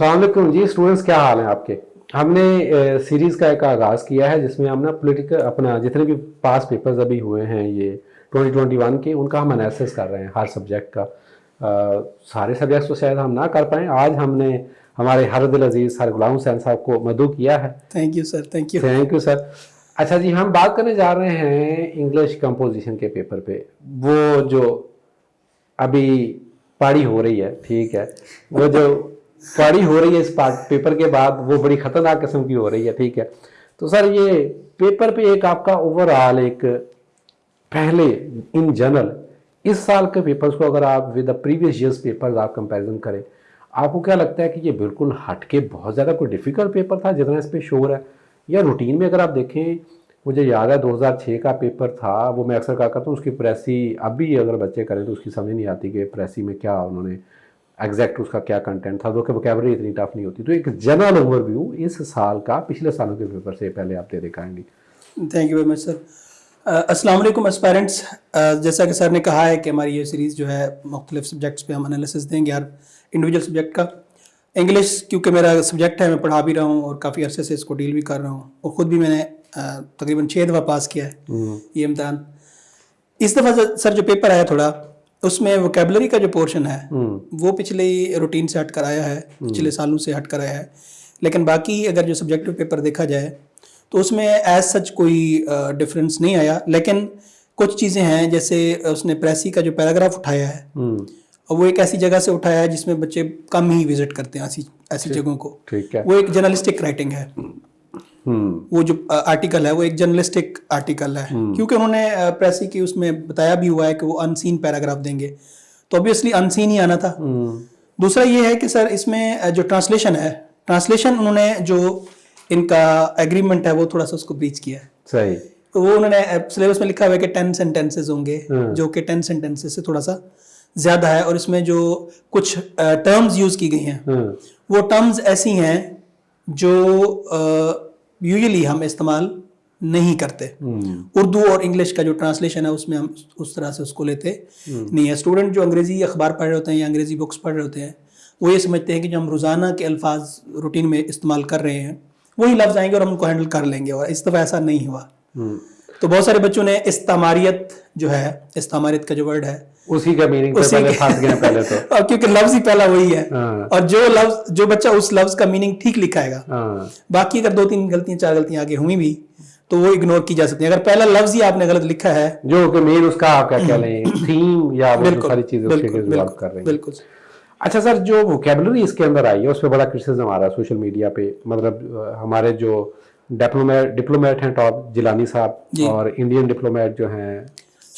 السلام علیکم جی؟ اسٹوڈنٹس کیا حال ہیں آپ کے؟ ہم نے سیریز کا ایک آغاز کیا ہے جس میں ہم نا پولیٹیکل اپنا جتنے بھی پاس پیپرز ابھی ہوئے ہیں یہ ٹوئنٹی ٹوئنٹی ون کے ان کا ہم انالیسس کر رہے ہیں ہر سبجیکٹ کا۔ سارے سبجیکٹس تو شاید ہم نہ کر پائیں۔ آج ہم نے ہمارے حرد العزیز ہر غلام حسین صاحب کو مدعو کیا ہے۔ Thank you sir thank you thank you sir اچھا جی ہم بات کرنے جا رہے ہیں انگلش کمپوزیشن کے پیپر پہ۔ وہ جو ابھی پاڑی ہو رہی ہے ٹھیک ہے۔ وہ جو پاڑی ہو رہی ہے اس پیپر کے بعد، وہ بڑی خطرناک قسم کی ہو رہی ہے، ٹھیک ہے؟ تو سر، یہ پیپر پہ ایک آپ کا اوور آل ایک پہلے ان جنرل اس سال کے پیپرز کو اگر آپ with the previous years papers آپ کمپیریزن کریں، آپ کو کیا لگتا ہے کہ یہ بالکل ہٹ کے بہت زیادہ کوئی ڈیفیکلٹ پیپر تھا جتنا اس پہ شور ہے؟ یا روٹین میں اگر آپ دیکھیں، مجھے یاد ہے دو ہزار چھ کا پیپر تھا، وہ میں اکثر کہا کرتا ہوں، اس کی پریسی اب بھی اگر بچے کریں تو اس کی سمجھ نہیں آتی کہ پریسی میں کیا انہوں نے ایگزیکٹ اس کا کیا کنٹینٹ تھا جو کہ وکیبری اتنی ٹف نہیں ہوتی۔ تو ایک جنرل اوور ویو اس سال کا پچھلے سالوں کے پیپر سے پہلے آپ دے دکھائیں گے۔ Thank you very much sir السلام علیکم اسپیرنٹس جیسا کہ سر نے کہا ہے کہ ہماری یہ سیریز جو ہے مختلف سبجیکٹس پہ ہم انالیسس دیں گے ہر انڈیویجول سبجیکٹ کا۔ انگلش کیونکہ میرا سبجیکٹ ہے میں پڑھا بھی رہا ہوں اور کافی عرصے سے اس کو ڈیل بھی کر رہا ہوں۔ اور خود بھی میں نے تقریباً چھ دفعہ پاس کیا ہے یہ امتحان۔ اس دفعہ سر جو پیپر آیا تھوڑا اس میں وکیبلری کا جو پورشن ہے وہ پچھلے روٹین سے ہٹ کر آیا ہے پچھلے سالوں سے ہٹ کر آیا ہے۔ لیکن باقی اگر جو سبجیکٹو پیپر دیکھا جائے تو اس میں ایز سچ کوئی ڈفرینس نہیں آیا۔ لیکن کچھ چیزیں ہیں جیسے اس نے پریسی کا جو پیراگراف اٹھایا ہے اور وہ ایک ایسی جگہ سے اٹھایا ہے جس میں بچے کم ہی وزٹ کرتے ہیں ایسی ایسی جگہوں کو۔ وہ ایک جرنلسٹک رائٹنگ ہے۔ وہ جو آرٹیکل ہے وہ ایک جرنلسٹک آرٹیکل ہے۔ کیونکہ انہوں نے پریسی کی اس میں بتایا بھی ہوا ہے کہ وہ انسین پیراگراف دیں گے۔ تو ابویسلی انسین ہی آنا تھا۔ دوسرا یہ ہے کہ سر اس میں جو ٹرانسلیشن ہے ٹرانسلیشن انہوں نے جو ان کا ایگریمنٹ ہے وہ تھوڑا سا اس کو بریچ کیا ہے۔ صحیح۔ تو وہ انہوں نے سلیبس میں لکھا ہوا ہے کہ ٹین سینٹینسز ہوں گے جو کہ ٹین سینٹینسز سے تھوڑا سا زیادہ ہے۔ اور اس میں جو کچھ ٹرمز یوز کی گئی ہیں۔ وہ ٹرمز ایسی ہیں جو یوزلی ہم استعمال نہیں کرتے۔ اردو اور انگلش کا جو ٹرانسلیشن ہے اس میں ہم اس طرح سے اس کو لیتے نہیں ہے۔ اسٹوڈنٹ جو انگریزی اخبار پڑھ رہے ہوتے ہیں یا انگریزی بکس پڑھ رہے ہوتے ہیں وہ یہ سمجھتے ہیں کہ جو ہم روزانہ کے الفاظ روٹین میں استعمال کر رہے ہیں وہی لفظ آئیں گے اور ہم ان کو ہینڈل کر لیں گے۔ اور اس دفعہ ایسا نہیں ہوا۔ تو بہت سارے بچوں نے استعماریت جو ہے استعماریت کا جو ورڈ ہے اسی کا میننگ پہلے پھنس گئے پہلے تو۔ کیونکہ لفظ ہی پہلا وہی ہے۔ اور جو لفظ جو بچہ اس لفظ کا میننگ ٹھیک لکھائے گا۔ باقی اگر دو تین غلطیاں چار غلطیاں آگے ہوئی بھی تو وہ اگنور کی جا سکتی ہیں۔ اگر پہلا لفظ ہی آپ نے غلط لکھا ہے۔ جو کہ مین اس کا آپ کیا کہہ لیں تھیم یا وہ ساری چیزیں اس کے ڈیولپ کر رہے ہیں۔ بالکل۔ اچھا سر جو ووکیبلری اس کے اندر آئی ہے اس پہ بڑا کرٹیسزم آ رہا ہے سوشل میڈیا پہ۔ مطلب ہمارے جو ڈپلومیٹ ہیں ٹاپ جیلانی صاحب اور انڈین ڈپلومیٹ جو ہیں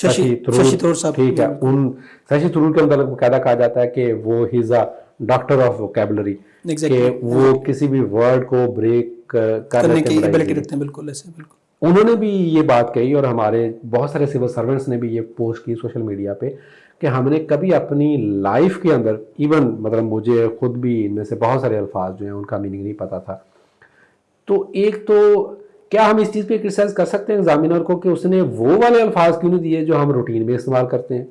ششی تھرور ٹھیک ہے ان ششی تھرور کے اندر قاعدہ کہا جاتا ہے کہ وہ has a doctor of vocabulary کہ وہ کسی بھی ورڈ کو بریک کرنے کی ایبلٹی رکھتے ہیں بالکل ایسے بالکل۔ انہوں نے بھی یہ بات کہی اور ہمارے بہت سارے سول سرونٹس نے بھی یہ پوسٹ کی سوشل میڈیا پہ کہ ہم نے کبھی اپنی لائف کے اندر ایون مطلب مجھے خود بھی ان میں سے بہت سارے الفاظ جو ہیں ان کا میننگ نہیں پتا تھا۔ تو ایک تو کیا ہم اس چیز پہ کرسائز کر سکتے ہیں ایگزامینر کو کہ اس نے وہ والے الفاظ کیوں نہیں دیے جو ہم روٹین میں استعمال کرتے ہیں؟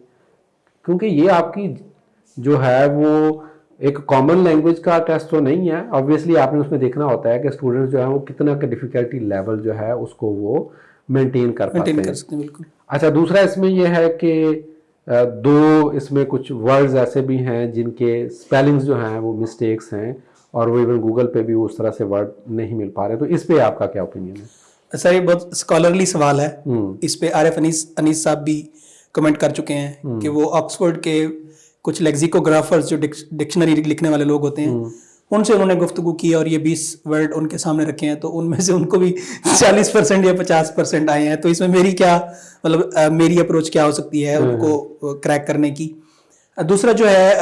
کیونکہ یہ آپ کی جو ہے وہ ایک کامن لینگویج کا ٹیسٹ تو نہیں ہے۔ آبویسلی آپ نے اس میں دیکھنا ہوتا ہے کہ اسٹوڈنٹس جو ہیں وہ کتنا کا ڈیفیکلٹی لیول جو ہے اس کو وہ مینٹین کر پاتے ہیں۔ اچھا دوسرا اس میں یہ ہے کہ دو اس میں کچھ ورڈز ایسے بھی ہیں جن کے اسپیلنگز جو ہیں وہ مسٹیکس ہیں۔ اور وہ ایون گوگل پہ بھی اس طرح سے ورڈ نہیں مل پا رہے. تو اس پہ آپ کا کیا اوپینین ہے؟ سر یہ بہت اسکالرلی سوال ہے. اس پہ عارف انیس انیس صاحب بھی کمنٹ کر چکے ہیں کہ وہ آکسفورڈ کے کچھ لیگزیکوگرافرز جو ڈکشنری لکھنے والے لوگ ہوتے ہیں ان سے انہوں نے گفتگو کی اور یہ بیس ورڈ ان کے سامنے رکھے ہیں. تو ان میں سے ان کو بھی چالیس پرسینٹ یا پچاس پرسینٹ آئے ہیں. تو اس میں میری کیا مطلب میری اپروچ کیا ہو سکتی ہے ان کو کریک کرنے کی؟ دوسرا جو ہے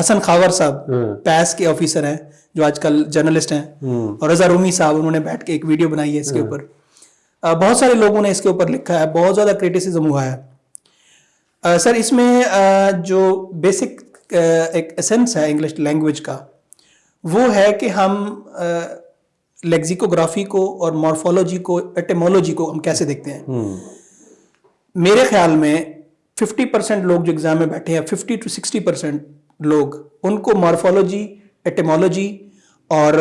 حسن خاور صاحب پیس کے آفیسر ہیں جو آج کل جرنلسٹ ہیں۔ اور رضا رومی صاحب انہوں نے بیٹھ کے ایک ویڈیو بنائی ہے اس کے اوپر۔ بہت سارے لوگوں نے اس کے اوپر لکھا ہے بہت زیادہ کریٹیسزم ہوا ہے۔ سر اس میں جو بیسک ایک اسینس ہے انگلش لینگویج کا وہ ہے کہ ہم لیگزیکوگرافی کو اور مارفولوجی کو ایٹیمولوجی کو ہم کیسے دیکھتے ہیں۔ میرے خیال میں ففٹی پرسینٹ لوگ جو اگزام میں بیٹھے ہیں ففٹی ٹو سکسٹی پرسینٹ لوگ ان کو مارفالوجی ایٹیمالوجی اور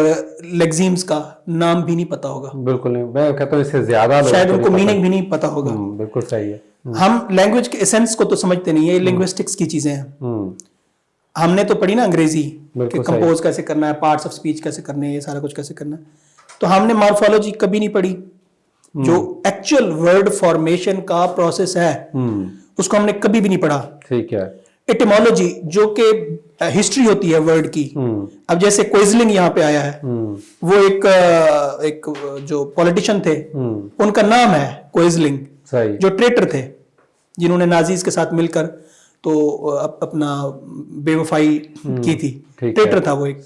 لیگزیمز کا نام بھی نہیں پتا ہوگا بالکل نہیں میں کہتا ہوں اس سے زیادہ شاید ان کو میننگ بھی نہیں پتا ہوگا۔ بالکل صحیح ہے۔ ہم۔ لینگویج کے ایسنس کو تو سمجھتے نہیں ہیں یہ لینگوسٹکس کی چیزیں ہیں۔ ہم۔ نے تو پڑھی نا انگریزی کہ کمپوز کیسے کرنا ہے پارٹس آف سپیچ کیسے کرنے ہیں یہ سارا کچھ کیسے کرنا ہے۔ تو ہم نے مارفالوجی کبھی نہیں پڑھی۔ جو ایکچوئل ورڈ فارمیشن کا پروسیس ہے۔ اس کو ہم نے کبھی بھی نہیں پڑھا۔ ایٹیمالوجی جو کہ ہسٹری ہوتی ہے ورڈ کی۔ اب جیسے کوئزلنگ یہاں پہ آیا ہے۔ وہ ایک جو پولیٹیشن تھے ان کا نام ہے کوئزلنگ جو ٹریٹر تھے جنہوں نے نازیز کے ساتھ مل کر تو اپنا بے وفائی کی تھی۔ ٹریٹر تھا وہ ایک۔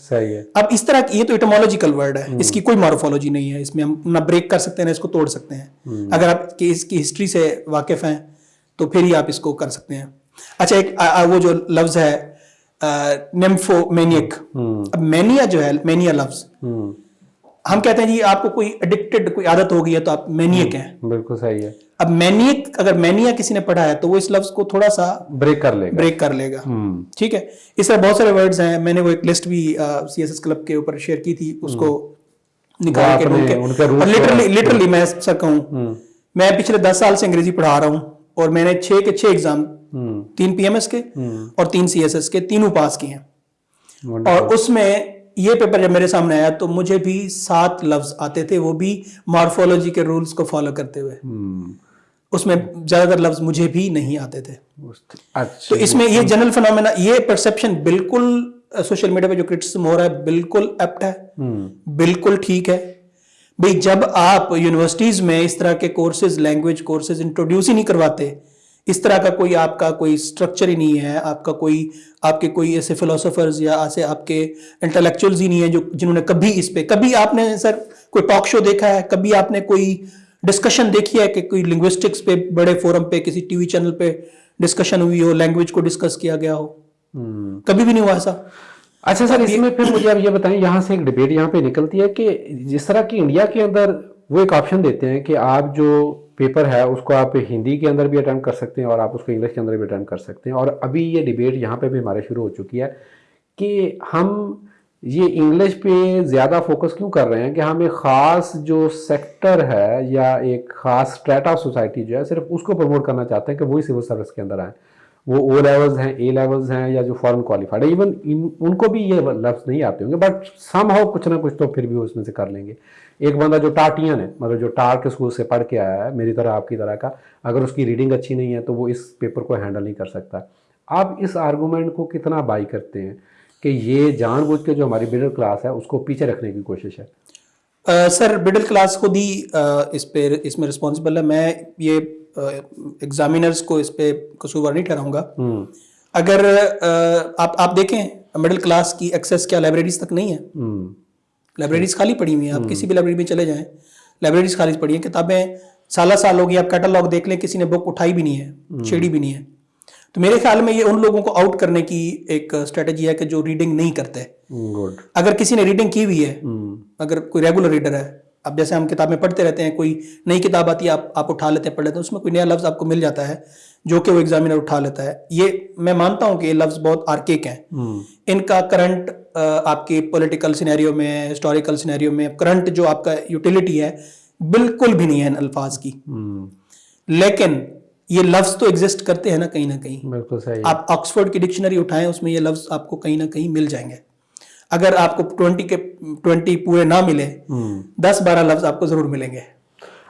اب اس طرح یہ تو ایٹمالوجیکل ورڈ ہے۔ اس کی کوئی مارفالوجی نہیں ہے۔ اس میں ہم نہ بریک کر سکتے ہیں نہ اس کو توڑ سکتے ہیں۔ اگر آپ اس کی ہسٹری سے واقف ہیں تو پھر ہی آپ اس کو کر سکتے ہیں۔ اچھا ایک وہ جو لفظ ہے نیمفو مینیک اب مینیا جو ہے مینیا لفظ۔ ہم کہتے ہیں جی آپ کو کوئی اڈکٹڈ کوئی عادت ہو گئی ہے تو آپ مینیک ہیں بالکل صحیح ہے۔ اب مینیک اگر مینیا کسی نے پڑھا ہے تو وہ اس لفظ کو تھوڑا سا بریک کر لے گا۔ بریک کر لے گا۔ ٹھیک ہے۔ اس طرح بہت سارے ورڈز ہیں۔ میں نے وہ ایک لسٹ بھی سی ایس ایس کلب کے اوپر شیئر کی تھی اس کو نکال کے لٹرلی لٹرلی میں سر کہوں۔ میں پچھلے دس سال سے انگریزی پڑھا رہا ہوں۔ اور میں نے چھ کے چھ ایگزام تین پی ایم ایس کے اور تین سی ایس ایس کے تینوں پاس کیے ہیں۔ اور اس میں یہ پیپر جب میرے سامنے آیا تو مجھے بھی سات لفظ آتے تھے وہ بھی مارفولوجی کے رولز کو فالو کرتے ہوئے۔ اس میں زیادہ تر لفظ مجھے بھی نہیں آتے تھے۔ تو اس میں یہ جنرل فنومینا یہ پرسپشن بالکل سوشل میڈیا پہ جو کرٹیسم ہو رہا ہے بالکل ایپٹ ہے۔ بالکل ٹھیک ہے۔ بھئی جب آپ یونیورسٹیز میں اس طرح کے کورسز لینگویج کورسز انٹروڈیوس ہی نہیں کرواتے اس طرح کا کوئی آپ کا کوئی اسٹرکچر ہی نہیں ہے آپ کا کوئی آپ کے کوئی ایسے فلوسفرز یا ایسے آپ کے انٹلیکچولز ہی نہیں ہیں جو جنہوں نے کبھی اس پہ کبھی آپ نے سر کوئی ٹاک شو دیکھا ہے کبھی آپ نے کوئی ڈسکشن دیکھی ہے کہ کوئی لنگوسٹکس پہ بڑے فورم پہ کسی ٹی وی چینل پہ ڈسکشن ہوئی ہو لینگویج کو ڈسکس کیا گیا ہو؟ کبھی بھی نہیں ہوا ایسا؟ اچھا سر اس میں پھر مجھے آپ یہ بتائیں یہاں سے ایک ڈبیٹ یہاں پہ نکلتی ہے کہ جس طرح کی انڈیا کے اندر وہ ایک آپشن دیتے ہیں کہ آپ جو پیپر ہے اس کو آپ ہندی کے اندر بھی اٹمپٹ کر سکتے ہیں اور آپ اس کو انگلش کے اندر بھی اٹمپٹ کر سکتے ہیں۔ اور ابھی یہ ڈبیٹ یہاں پہ بھی ہمارے شروع ہو چکی ہے کہ ہم یہ انگلش پہ زیادہ فوکس کیوں کر رہے ہیں کہ ہم ایک خاص جو سیکٹر ہے یا ایک خاص اسٹریٹ آف سوسائٹی جو ہے صرف اس کو پروموٹ کرنا چاہتے ہیں کہ وہی سول سروس کے اندر آئیں۔ وہ او لیولز ہیں اے لیولز ہیں یا جو فورن کوالیفائڈ ہے ایون ان کو بھی یہ لفظ نہیں آتے ہوں گے بٹ سم ہاؤ کچھ نہ کچھ تو پھر بھی اس میں سے کر لیں گے. ایک بندہ جو ٹارٹین ہے مطلب جو ٹار کے اسکول سے پڑھ کے آیا ہے، میری طرح آپ کی طرح کا، اگر اس کی ریڈنگ اچھی نہیں ہے تو وہ اس پیپر کو ہینڈل نہیں کر سکتا. آپ اس آرگومنٹ کو کتنا بائی کرتے ہیں کہ یہ جان بوجھ کے جو ہماری مڈل کلاس ہے، اس کو پیچھے رکھنے کی کوشش ہے؟ سر مڈل کلاس خود ہی اس پہ، اس میں رسپانسبل ہے. میں یہ ایگزامینرز کو اس پہ قصور نہیں ٹھہراؤں گا۔ اگر آپ آپ دیکھیں مڈل کلاس کی ایکسیس کیا لائبریریز تک نہیں ہے۔ لائبریریز خالی پڑی ہوئی ہیں۔ آپ کسی بھی لائبریری میں چلے جائیں لائبریریز خالی پڑی ہیں۔ کتابیں سالہ سال ہو گئی آپ کیٹالاگ دیکھ لیں کسی نے بک اٹھائی بھی نہیں ہے چھیڑی بھی نہیں ہے۔ تو میرے خیال میں یہ ان لوگوں کو آؤٹ کرنے کی ایک اسٹریٹجی ہے کہ جو ریڈنگ نہیں کرتے۔ اگر کسی نے ریڈنگ کی ہوئی ہے اگر کوئی ریگولر ریڈر ہے اب جیسے ہم کتابیں پڑھتے رہتے ہیں کوئی نئی کتاب آتی ہے آپ آپ اٹھا لیتے ہیں پڑھ لیتے ہیں اس میں کوئی نیا لفظ آپ کو مل جاتا ہے جو کہ وہ ایگزامینر اٹھا لیتا ہے۔ یہ میں مانتا ہوں کہ یہ لفظ بہت آرکیک ہیں۔ ان کا کرنٹ آپ کی پولیٹیکل سینیریو میں ہسٹوریکل سینیریو میں کرنٹ جو آپ کا یوٹیلیٹی ہے بالکل بھی نہیں ہے ان الفاظ کی۔ لیکن یہ لفظ تو ایگزسٹ کرتے ہیں نا کہیں نہ کہیں۔ بالکل صحیح۔ آپ آکسفورڈ کی ڈکشنری اٹھائیں اس میں یہ لفظ آپ کو کہیں نہ کہیں مل جائیں گے۔ اگر آپ کو ٹوینٹی کے ٹوینٹی پورے نہ ملے دس بارہ لفظ آپ کو ضرور ملیں گے۔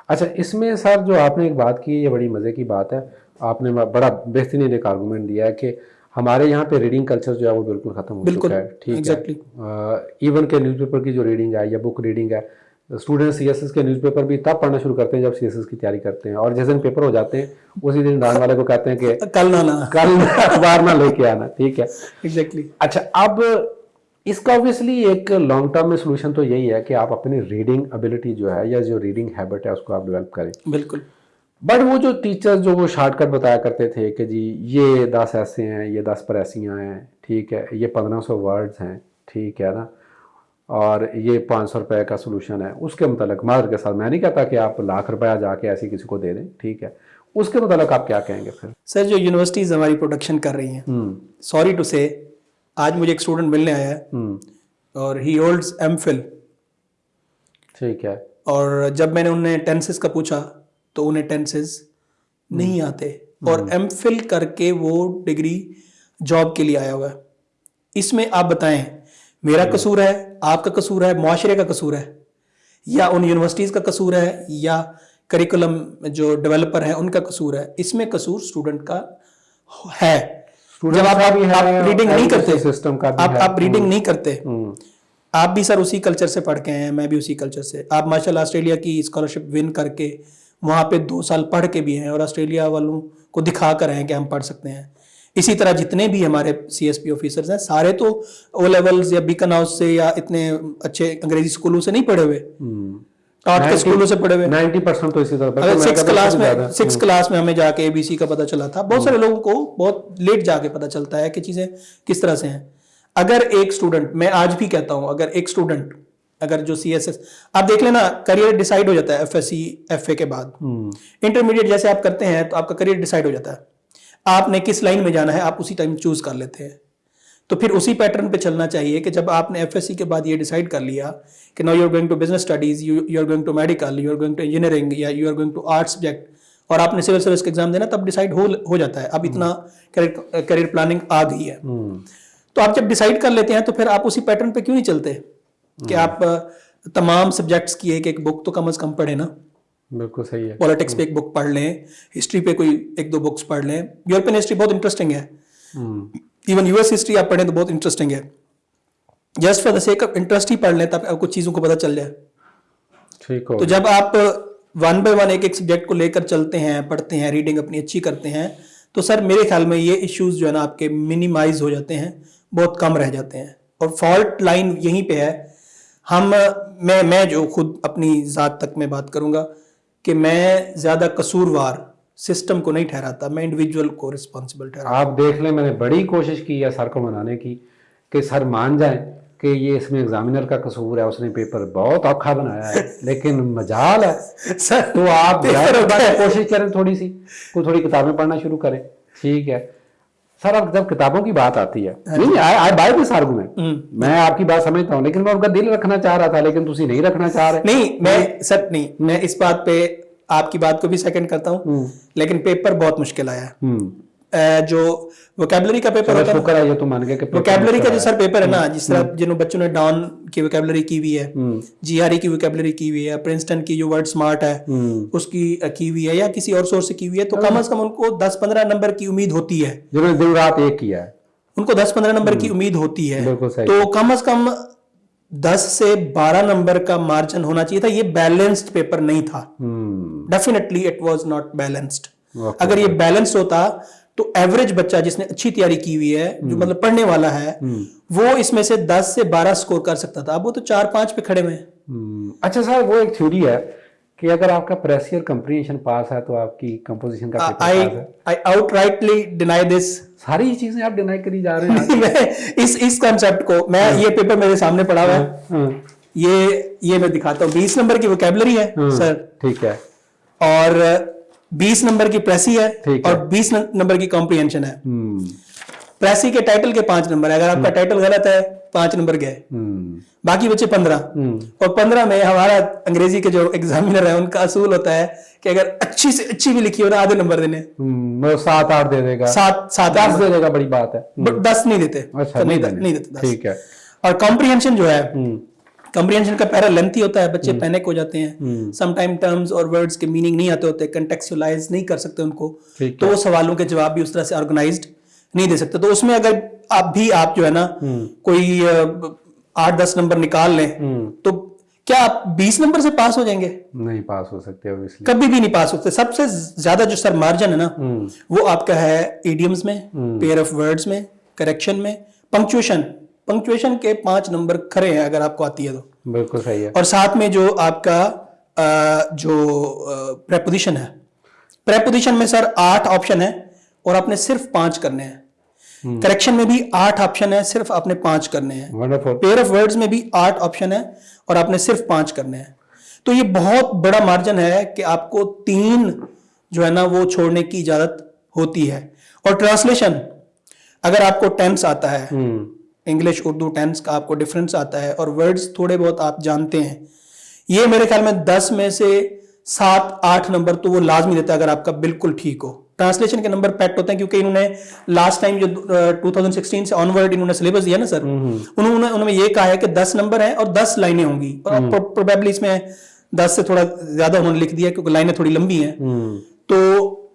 اچھا اس میں سر جو آپ نے ایک بات کی یہ بڑی مزے کی بات ہے۔ آپ نے بڑا بہترین ایک آرگومنٹ دیا ہے کہ ہمارے یہاں پہ ریڈنگ کلچر جو ہے وہ بالکل ختم ہو چکا ہے ٹھیک ہے۔ ایون کے نیوز پیپر کی جو ریڈنگ ہے یا بک ریڈنگ ہے اسٹوڈنٹ سی ایس ایس کے نیوز پیپر بھی تب پڑھنا شروع کرتے ہیں جب سی ایس ایس کی تیاری کرتے ہیں اور جس دن پیپر ہو جاتے ہیں اسی دن ڈان والے کو کہتے ہیں کہ کل نہ کل اخبار نہ لے کے آنا ٹھیک ہے۔ ایگزیکٹلی اچھا اب اس کا اوبیسلی ایک لانگ ٹرم میں سولوشن تو یہی ہے کہ آپ اپنی ریڈنگ ابیلٹی جو ہے یا جو ریڈنگ ہیبٹ ہے اس کو آپ ڈیولپ کریں۔ بالکل۔ بٹ وہ جو ٹیچر جو وہ شارٹ کٹ بتایا کرتے تھے کہ جی یہ دس ایسے ہیں یہ دس پر ایسیاں ہیں ٹھیک ہے یہ پندرہ سو ورڈز ہیں ٹھیک ہے نا؟ اور یہ پانچ سو روپے کا سولوشن ہے۔ اس کے متعلق مادر کے ساتھ میں نہیں کہتا کہ آپ لاکھ روپیہ جا کے ایسی کسی کو دے دیں ٹھیک ہے؟ اس کے متعلق آپ کیا کہیں گے پھر؟ سر جو یونیورسٹیز ہماری پروڈکشن کر رہی ہیں سوری ٹو سے آج مجھے ایک اسٹوڈنٹ ملنے آیا ہے اور ہی ہولڈز ایم فل ٹھیک ہے۔ اور جب میں نے انہیں ٹینسز کا پوچھا تو انہیں ٹینسز نہیں آتے۔ اور ایم فل کر کے وہ ڈگری جاب کے لیے آیا ہوا ہے۔ اس میں آپ بتائیں میرا قصور ہے آپ کا قصور ہے معاشرے کا قصور ہے یا ان یونیورسٹیز کا قصور ہے یا کریکولم جو ڈیولپر ہیں ان کا قصور ہے۔ اس میں قصور اسٹوڈنٹ کا ہے۔ جب آپ ریڈنگ نہیں کرتے system کا آپ۔ آپ ریڈنگ نہیں کرتے۔ آپ بھی سر اسی کلچر سے پڑھ کے ہیں میں بھی اسی کلچر سے۔ آپ ماشاء اللہ آسٹریلیا کی اسکالرشپ ون کر کے وہاں پہ دو سال پڑھ کے بھی ہیں اور آسٹریلیا والوں کو دکھا کر ہیں کہ ہم پڑھ سکتے ہیں۔ اسی طرح جتنے بھی ہمارے سی ایس پی آفیسرز ہیں سارے تو او لیولز یا بیکن ہاؤس سے یا اتنے اچھے انگریزی اسکولوں سے نہیں پڑھے ہوئے۔ آرٹ کے اسکولوں سے پڑھے ہوئے نائنٹی پرسینٹ تو اسی طرح سکس کلاس میں سکس کلاس میں ہمیں جا کے اے بی سی کا پتہ چلا تھا۔ بہت سارے لوگوں کو بہت لیٹ جا کے پتہ چلتا ہے کہ چیزیں کس طرح سے ہیں۔ اگر ایک اسٹوڈنٹ میں آج بھی کہتا ہوں اگر ایک اسٹوڈنٹ اگر جو سی ایس ایس آپ دیکھ لینا کریئر ڈیسائیڈ ہو جاتا ہے F S C F A کے بعد۔ انٹرمیڈیٹ جیسے آپ کرتے ہیں تو آپ کا کریئر ڈیسائیڈ ہو جاتا ہے۔ آپ نے کس لائن میں جانا ہے آپ اسی ٹائم چوز کر لیتے ہیں۔ تو پھر اسی پیٹرن پہ چلنا چاہیے کہ جب آپ نے ایف ایس سی کے بعد یہ ڈیسائیڈ کر لیا کہ no you are going to business studies you are going to medical you are going to engineering یا you are going to art subject اور آپ نے سول سروس کا ایگزام دینا تب ڈیسائیڈ ہو جاتا ہے۔ اب اتنا کریئر پلاننگ آ گئی ہے۔ تو آپ جب ڈیسائیڈ کر لیتے ہیں تو پھر آپ اسی پیٹرن پہ کیوں نہیں چلتے؟ کہ آپ تمام سبجیکٹس کی ایک ایک بک تو کم از کم پڑھیں نا۔ بالکل صحیح ہے۔ پالیٹکس پہ ایک بک پڑھ لیں ہسٹری پہ کوئی ایک دو بکس پڑھ لیں۔ یورپین ہسٹری بہت انٹرسٹنگ ہے۔ ایون یو ایس ہسٹری آپ پڑھیں تو بہت انٹرسٹنگ ہے۔ Just for the sake of interest ہی پڑھ لیں تب آپ کو چیزوں کو پتہ چل جائے۔ ٹھیک تو جب آپ ون بائی ون ایک ایک سبجیکٹ کو لے کر چلتے ہیں پڑھتے ہیں ریڈنگ اپنی اچھی کرتے ہیں تو سر میرے خیال میں یہ ایشوز جو ہے نا آپ کے منیمائز ہو جاتے ہیں بہت کم رہ جاتے ہیں۔ اور فالٹ لائن یہیں پہ ہے۔ ہم میں میں جو خود اپنی ذات تک میں بات کروں گا کہ میں زیادہ قصوروار سسٹم کو نہیں ٹھہراتا میں انڈیویجول کو رسپانسبل ٹھہراتا آپ دیکھ لیں میں نے بڑی کوشش کی ہے سر کو منانے کی کہ سر مان جائیں کہ یہ اس میں ایگزامینر کا قصور ہے اس نے پیپر بہت اوکھا بنایا ہے لیکن مجال ہے۔ سر تو آپ۔ کوشش کریں تھوڑی سی کوئی تھوڑی کتابیں پڑھنا شروع کریں۔ ٹھیک ہے۔ سر اب جب کتابوں کی بات آتی ہے نہیں آئی بائی دس آرگومنٹ میں آپ کی بات سمجھتا ہوں لیکن میں آپ کا دل رکھنا چاہ رہا تھا لیکن تھی نہیں رکھنا چاہ رہے۔ نہیں میں سر نہیں میں اس بات پہ آپ کی بات کو بھی سیکنڈ کرتا ہوں لیکن پیپر بہت مشکل آیا۔ ہے جو ووکیبلری کا پیپر ہوتا ہے ووکیبلری کا جو سر پیپر ہے نا جس طرح جنہوں بچوں نے ڈاؤن کی ووکیبلری کی ہوئی ہے جی آر ای کی ووکیبلری کی ہوئی ہے پرنسٹن کی جو ورڈ سمارٹ ہے اس کی کی ہوئی ہے یا کسی اور سورس سے کی ہوئی ہے تو کم از کم ان کو دس پندرہ نمبر کی امید ہوتی ہے۔ جنہوں نے دن رات ایک کیا ہے۔ ان کو دس پندرہ نمبر کی امید ہوتی ہے۔ تو کم از کم دس سے بارہ نمبر کا مارجن ہونا چاہیے تھا۔ یہ بیلنسڈ پیپر نہیں تھا۔ Definitely it was not balanced. اگر یہ بیلنس ہوتا تو ایوریج بچہ جس نے اچھی تیاری کی ہوئی ہے جو مطلب پڑھنے والا ہے وہ اس میں سے دس سے بارہ سکور کر سکتا تھا۔ اب وہ تو چار پانچ پہ کھڑے ہوئے ہیں۔ اچھا سر وہ ایک تھیوری ہے۔ کہ اگر آپ کا پریسیئر کمپریشن پاس ہے تو آپ کی کمپوزیشن کا آؤٹ رائٹلی ڈینائی دس ساری چیزیں آپ ڈینائی کری جا رہے ہیں۔ اس اس کانسیپٹ کو میں یہ پیپر میرے سامنے پڑا ہوا ہے۔ ہاں، یہ یہ میں دکھاتا ہوں۔ بیس نمبر کی ووکیبلری ہے سر۔ ٹھیک ہے۔ اور بیس نمبر کی پریسی ہے۔ اور بیس نمبر کی کمپریhension ہے۔ پریسی کے ٹائٹل کے پانچ نمبر ہے اگر آپ کا ٹائٹل غلط ہے پانچ نمبر گئے۔ باقی بچے پندرہ۔ اور پندرہ میں ہمارا انگریزی کے جو ایگزامینر ہے ان کا اصول ہوتا ہے کہ اگر اچھی سے اچھی بھی لکھی ہو نا آدھے نمبر دینے۔ وہ سات آٹھ دے دے گا۔ سات سات دس دے دے گا بڑی بات ہے۔ دس نہیں دیتے۔ اچھا نہیں دیتے- ٹھیک ہے۔ اور کمپریhension جو ہے کمپریhension کا پیرا لینتھی ہوتا ہے بچے پینک ہو جاتے ہیں۔ سم ٹائم ٹرمز اور ورڈز کے میننگ نہیں آتے ہوتے کنٹیکچولائز نہیں کر سکتے ان کو۔ تو سوالوں کے جواب بھی اس طرح سے آرگنائزڈ نہیں دے سکتے۔ تو اس میں اگر آپ بھی آپ جو ہے نا کوئی آٹھ دس نمبر نکال لیں تو کیا آپ بیس نمبر سے پاس ہو جائیں گے؟ نہیں پاس ہو سکتے کبھی بھی نہیں پاس ہوتے سب سے زیادہ جو سر مارجن ہے نا وہ آپ کا ہے ایڈیمز میں پیئر آف ورڈز میں کریکشن میں پنکچویشن پنکچویشن کے پانچ نمبر کھڑے ہیں اگر آپ کو آتی ہے تو۔ بالکل صحیح ہے۔ اور ساتھ میں جو آپ کا جو پریپوزیشن ہے۔ پریپوزیشن میں سر آٹھ آپشن ہے اور آپ نے صرف پانچ کرنے ہیں۔ کریکشن میں بھی آٹھ آپشن ہے صرف آپ نے پانچ کرنے ہیں۔ پیئر آف ورڈز میں بھی آٹھ آپشن ہے اور آپ نے صرف پانچ کرنے ہیں۔ تو یہ بہت بڑا مارجن ہے کہ آپ کو تین جو ہے نا وہ چھوڑنے کی اجازت ہوتی ہے۔ اور ٹرانسلیشن اگر آپ کو ٹینس آتا ہے انگلش اردو ٹینس کا آپ کو ڈفرینس آتا ہے اور ورڈز تھوڑے بہت آپ جانتے ہیں۔ یہ میرے خیال میں دس میں سے سات آٹھ نمبر تو وہ لازمی دیتا ہے اگر آپ کا بالکل ٹھیک ہو۔ ٹرانسلیشن کے نمبر پیکٹ ہوتے ہیں کیونکہ انہوں نے لاسٹ ٹائم جو ٹو تھاؤزینڈ سکسٹین سے آن ورڈ انہوں نے سلیبس دیا نا سر انہوں نے انہوں نے یہ کہا ہے کہ دس نمبر ہیں اور دس لائنیں ہوں گی۔ اور پروبیبلی اس میں دس سے تھوڑا زیادہ انہوں نے لکھ دیا کیونکہ لائنیں تھوڑی لمبی ہیں۔ تو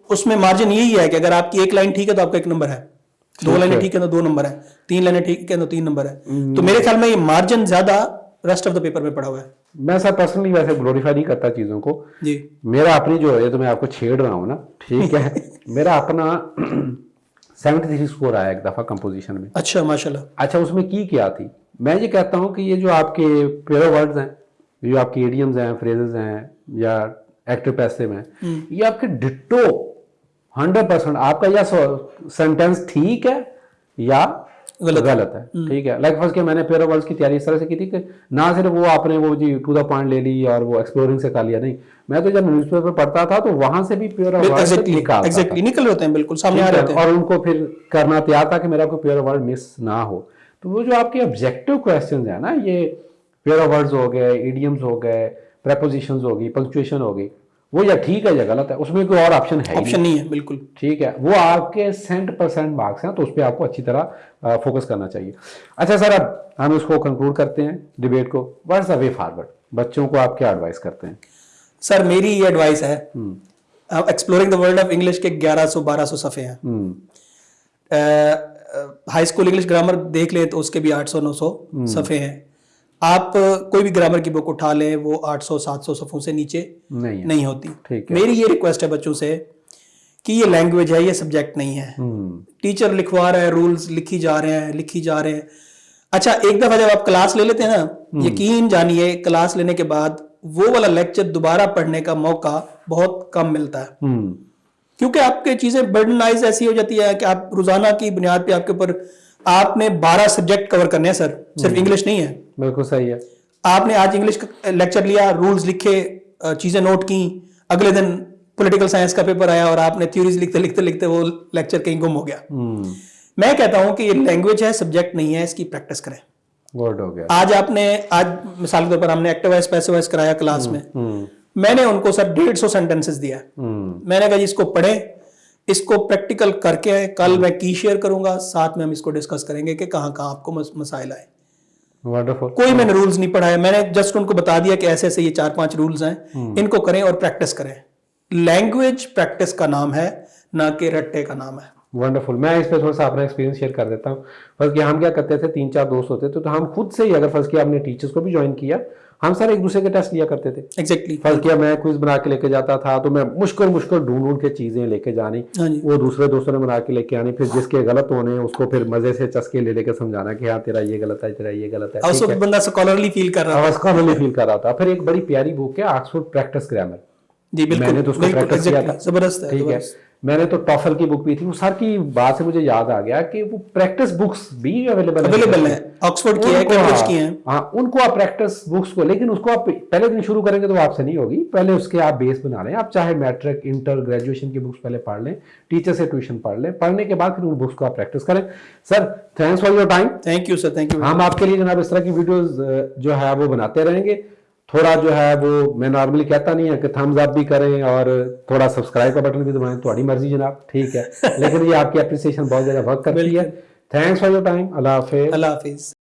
اس میں مارجن یہی ہے کہ اگر آپ کی ایک لائن ٹھیک ہے تو آپ کا ایک نمبر ہے۔ دو لائنیں ٹھیک ہے تو دو نمبر ہے تین لائنیں ٹھیک ہے تو تین نمبر ہے تو میرے خیال میں یہ مارجن زیادہ ریسٹ آف دا پیپر میں پڑا ہوا ہے۔ میں سر پرسنلی ویسے گلوریفائی نہیں کرتا چیزوں کو۔ جی۔ میرا اپنی جو ہے تو میں آپ کو چھیڑ رہا ہوں نا۔ ٹھیک ہے۔ میرا اپنا سیونٹی تھری اسکور آیا ایک دفعہ کمپوزیشن میں۔ اچھا ماشاء اللہ اچھا اس میں کی کیا تھی؟ میں یہ کہتا ہوں کہ یہ جو آپ کے پیرو ورڈز ہیں جو آپ کی ایڈیمز ہیں فریزز ہیں یا ایکٹر پیسو ہیں یہ آپ کے ڈٹو ہنڈریڈ پرسینٹ آپ کا یا سینٹینس ٹھیک ہے یا غلط ہے۔ ٹھیک ہے۔ لائک فرض کہ میں نے پیرو ورڈز کی تیاری اس طرح سے کی تھی کہ نہ صرف وہ آپ نے وہ جی ٹو دا پوائنٹ لے لی اور وہ ایکسپلورنگ سے کر لیا نہیں۔ میں تو جب نیوز پیپر پڑھتا تھا تو وہاں سے بھی ایگزیکٹلی نکل ہوتے ہیں بالکل سامنے آ رہے ہے، اور ان کو پھر کرنا تیار تھا کہ میرا کوئی پیور ورڈ مس نہ ہو۔ تو وہ جو آپ کے آبجیکٹو کوشچنز ہیں نا یہ پیور ورڈز ہو گئے ایڈیمز ہو گئے پریپوزیشنز ہو گئی پنکچویشن ہو گئی۔ وہ یا ٹھیک ہے یا غلط ہے اس میں کوئی اور آپشن ہے آپشن نہیں۔ ہے بالکل۔ ٹھیک ہے وہ آپ کے سینٹ پرسینٹ مارکس ہیں تو اس پہ آپ کو اچھی طرح فوکس کرنا چاہیے۔ اچھا سر اب ہم اس کو کنکلوڈ کرتے ہیں ڈبیٹ کو۔ واٹس اے وے فارورڈ بچوں کو آپ کیا ایڈوائز کرتے ہیں؟ سر میری یہ ایڈوائس ہے exploring the world of English کے گیارہ سو بارہ سو صفحے ہیں۔ ہائی اسکول انگلش گرامر دیکھ لیں تو اس کے بھی آٹھ سو نو سو صفحے ہیں۔ آپ کوئی بھی گرامر کی بک اٹھا لیں وہ آٹھ سو سات سو صفحوں سے نیچے نہیں ہوتی۔ میری یہ ریکویسٹ ہے بچوں سے کہ یہ لینگویج ہے یہ سبجیکٹ نہیں ہے۔ ٹیچر لکھوا رہا ہے رولز لکھی جا رہے ہیں لکھی جا رہے ہیں۔ اچھا ایک دفعہ جب آپ کلاس لے لیتے ہیں نا یقین جانیے کلاس لینے کے بعد وہ والا لیکچر دوبارہ پڑھنے کا موقع بہت کم ملتا ہے۔ کیونکہ آپ کی چیزیں برڈنائز ایسی ہو جاتی ہے کہ آپ روزانہ کی بنیاد پہ آپ کے اوپر آپ نے بارہ سبجیکٹ کور کرنے ہیں سر۔ صرف انگلش نہیں ہے۔ بالکل صحیح ہے۔ آپ نے آج انگلش کا لیکچر لیا رولز لکھے چیزیں نوٹ کی اگلے دن پولیٹیکل سائنس کا پیپر آیا اور آپ نے تھیوریز لکھتے لکھتے لکھتے وہ لیکچر کہیں گم ہو گیا۔ میں کہتا ہوں کہ یہ لینگویج ہے سبجیکٹ نہیں ہے اس کی پریکٹس کریں۔ ورڈ ہو گیا۔ آج آپ نے آج مثال کے طور پر ہم نے ایکٹیو وائز پیسو وائز کرایا کلاس میں میں نے ان کو سر ڈیڑھ سو سینٹینسز دیا۔ میں نے کہا جی اس کو پڑھیں اس کو پریکٹیکل کر کے کل میں کی شیئر کروں گا ساتھ میں ہم اس کو ڈسکس کریں گے کہ کہاں کہاں آپ کو مس- مسائل آئے۔ Wonderful. کوئی میں نے رولز نہیں پڑھایا میں نے جسٹ ان کو بتا دیا کہ ایسے ایسے یہ چار پانچ رولز ہیں. ان کو کریں اور پریکٹس کریں. لینگویج پریکٹس کا نام ہے نہ کہ رٹے کا نام ہے. ونڈرفل میں اس پہ تھوڑا سا اپنا ایکسپیرینس شیئر کر دیتا ہوں. فرض کیا ہم کیا کرتے تھے؟ تین چار دوست ہوتے تھے تو ہم خود سے ہی اگر فرض کیا ہم نے ٹیچرس کو بھی جوائن کیا ہم سر ایک دوسرے کے ٹیسٹ لیا کرتے تھے۔ ایگزیکٹلی فرض کیا میں کوئز بنا کے لے کے جاتا تھا تو میں مشکل مشکل ڈھونڈ ڈھونڈ کے چیزیں لے کے جانی۔ ہاں جی۔ وہ دوسرے دوستوں نے بنا کے لے کے آنی پھر جس کے غلط ہونے اس کو پھر مزے سے چسکے لے لے کے سمجھانا کہ ہاں تیرا یہ غلط ہے تیرا یہ غلط ہے۔ اس وقت بندہ سکالرلی فیل کر رہا آواز کا فیل کر رہا تھا۔ پھر ایک بڑی پیاری بک ہے آکسفورڈ پریکٹس گرامر جی میں بالکل نے تو اس کو پریکٹس کیا. تھا۔ زبردست ہے ٹھیک ہے۔ میں نے تو ٹافل کی بک بھی تھی وہ سر کی بات سے مجھے یاد آ گیا کہ وہ پریکٹس بکس بھی اویلیبل اویلیبل ہے آکسفورڈ کی ہے کیمبرج کی ہیں۔ ہاں ان کو آپ پریکٹس بکس کو لیکن اس کو آپ پہلے دن شروع کریں گے تو آپ سے نہیں ہوگی۔ پہلے اس کے آپ بیس بنا لیں۔ آپ چاہے میٹرک انٹر گریجویشن کی بکس پہلے پڑھ لیں ٹیچر سے ٹیوشن پڑھ لیں پڑھنے کے بعد پھر ان بکس کو آپ پریکٹس کریں۔ Sir thanks for your time thank you sir thank you ہم آپ کے لیے جناب اس طرح کی ویڈیوز جو ہے وہ بناتے رہیں گے۔ تھوڑا جو ہے وہ میں نارملی کہتا نہیں ہے کہ تھمز اپ بھی کریں اور تھوڑا سبسکرائب کا بٹن بھی دبائیں تھوڑی مرضی جناب ٹھیک ہے۔ لیکن یہ آپ کی اپریسیشن بہت زیادہ ورک کرتی ہے۔ تھینکس فار یور ٹائم اللہ حافظ۔ اللہ حافظ۔